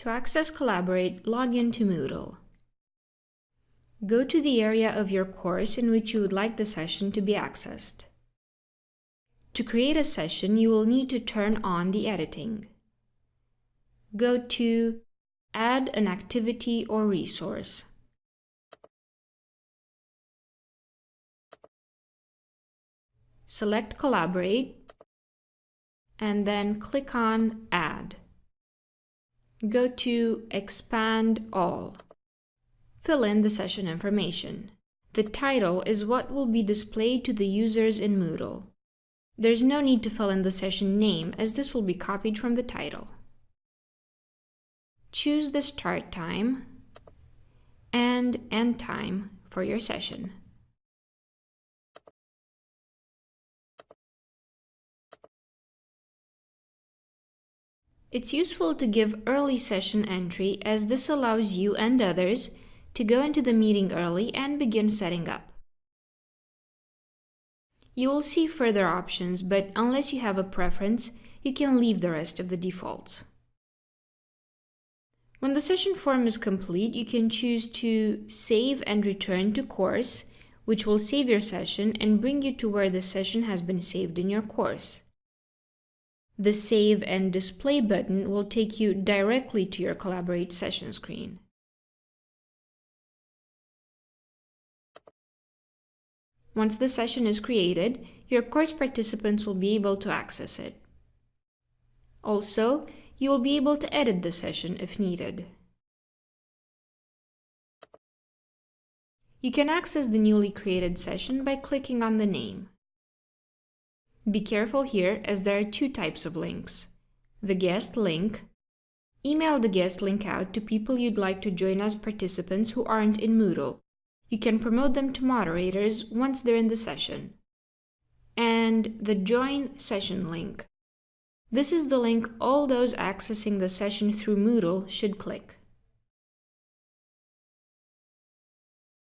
To access Collaborate, log in to Moodle. Go to the area of your course in which you would like the session to be accessed. To create a session, you will need to turn on the editing. Go to Add an activity or resource. Select Collaborate and then click on Add. Go to Expand All. Fill in the session information. The title is what will be displayed to the users in Moodle. There's no need to fill in the session name as this will be copied from the title. Choose the start time and end time for your session. It's useful to give early session entry as this allows you and others to go into the meeting early and begin setting up. You will see further options, but unless you have a preference, you can leave the rest of the defaults. When the session form is complete, you can choose to save and return to course, which will save your session and bring you to where the session has been saved in your course. The Save and Display button will take you directly to your Collaborate session screen. Once the session is created, your course participants will be able to access it. Also, you will be able to edit the session if needed. You can access the newly created session by clicking on the name. Be careful here as there are two types of links. The guest link. Email the guest link out to people you'd like to join as participants who aren't in Moodle. You can promote them to moderators once they're in the session. And the join session link. This is the link all those accessing the session through Moodle should click.